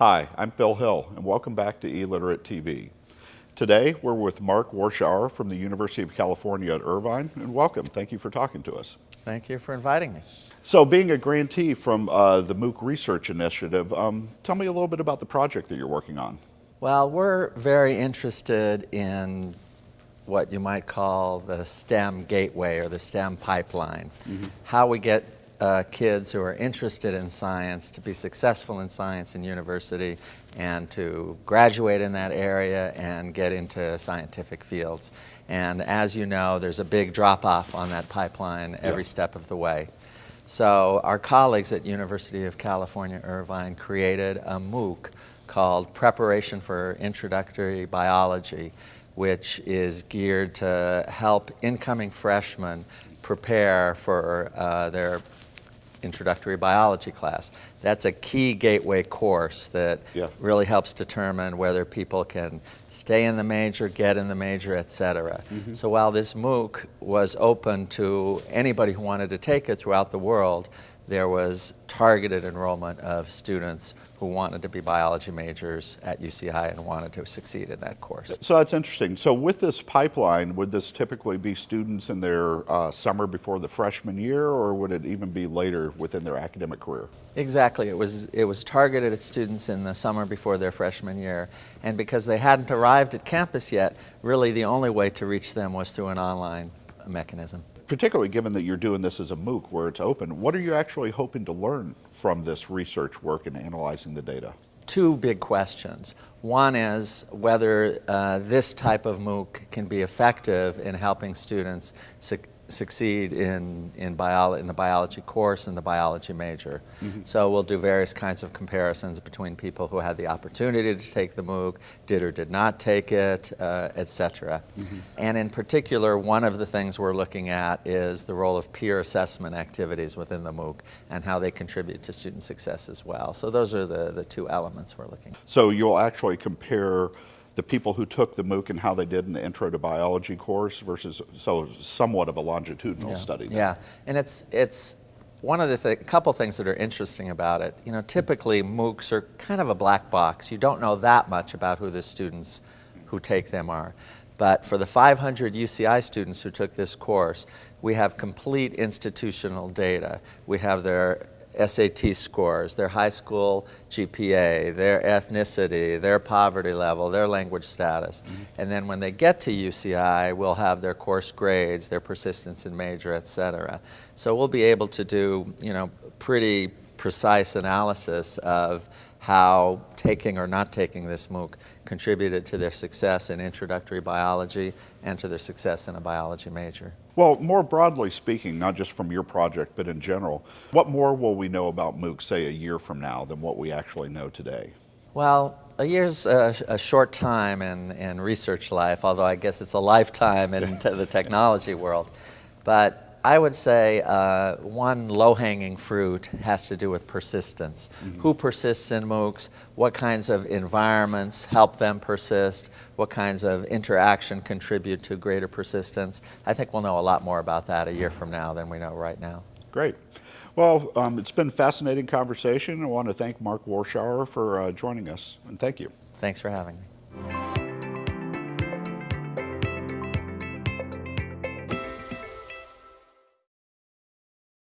Hi, I'm Phil Hill and welcome back to eLiterate TV. Today we're with Mark Warschauer from the University of California at Irvine and welcome. Thank you for talking to us. Thank you for inviting me. So being a grantee from uh, the MOOC Research Initiative, um, tell me a little bit about the project that you're working on. Well, we're very interested in what you might call the STEM gateway or the STEM pipeline. Mm -hmm. How we get uh, kids who are interested in science to be successful in science in university and to graduate in that area and get into scientific fields. And as you know, there's a big drop-off on that pipeline every yeah. step of the way. So our colleagues at University of California, Irvine created a MOOC called Preparation for Introductory Biology, which is geared to help incoming freshmen prepare for uh, their introductory biology class. That's a key gateway course that yeah. really helps determine whether people can stay in the major, get in the major, et cetera. Mm -hmm. So while this MOOC was open to anybody who wanted to take it throughout the world, there was targeted enrollment of students who wanted to be biology majors at UCI and wanted to succeed in that course. So that's interesting. So with this pipeline, would this typically be students in their uh, summer before the freshman year, or would it even be later within their academic career? Exactly. It was, it was targeted at students in the summer before their freshman year. And because they hadn't arrived at campus yet, really the only way to reach them was through an online mechanism particularly given that you're doing this as a MOOC where it's open, what are you actually hoping to learn from this research work and analyzing the data? Two big questions. One is whether uh, this type of MOOC can be effective in helping students succeed in, in, bio, in the biology course and the biology major. Mm -hmm. So we'll do various kinds of comparisons between people who had the opportunity to take the MOOC, did or did not take it, uh, et cetera. Mm -hmm. And in particular, one of the things we're looking at is the role of peer assessment activities within the MOOC and how they contribute to student success as well. So those are the, the two elements we're looking at. So you'll actually compare the people who took the MOOC and how they did in the Intro to Biology course versus, so somewhat of a longitudinal yeah. study. There. Yeah, and it's, it's one of the th couple things that are interesting about it. You know, typically MOOCs are kind of a black box. You don't know that much about who the students who take them are. But for the 500 UCI students who took this course, we have complete institutional data. We have their SAT scores, their high school GPA, their ethnicity, their poverty level, their language status. Mm -hmm. And then when they get to UCI, we'll have their course grades, their persistence in major, et cetera. So we'll be able to do, you know, pretty precise analysis of how taking or not taking this MOOC contributed to their success in introductory biology and to their success in a biology major. Well, more broadly speaking, not just from your project, but in general, what more will we know about MOOC, say, a year from now than what we actually know today? Well, a year's a, a short time in, in research life, although I guess it's a lifetime in the technology world. But I would say uh, one low-hanging fruit has to do with persistence. Mm -hmm. Who persists in MOOCs? What kinds of environments help them persist? What kinds of interaction contribute to greater persistence? I think we'll know a lot more about that a year from now than we know right now. Great. Well, um, it's been a fascinating conversation. I want to thank Mark Warschauer for uh, joining us, and thank you. Thanks for having me.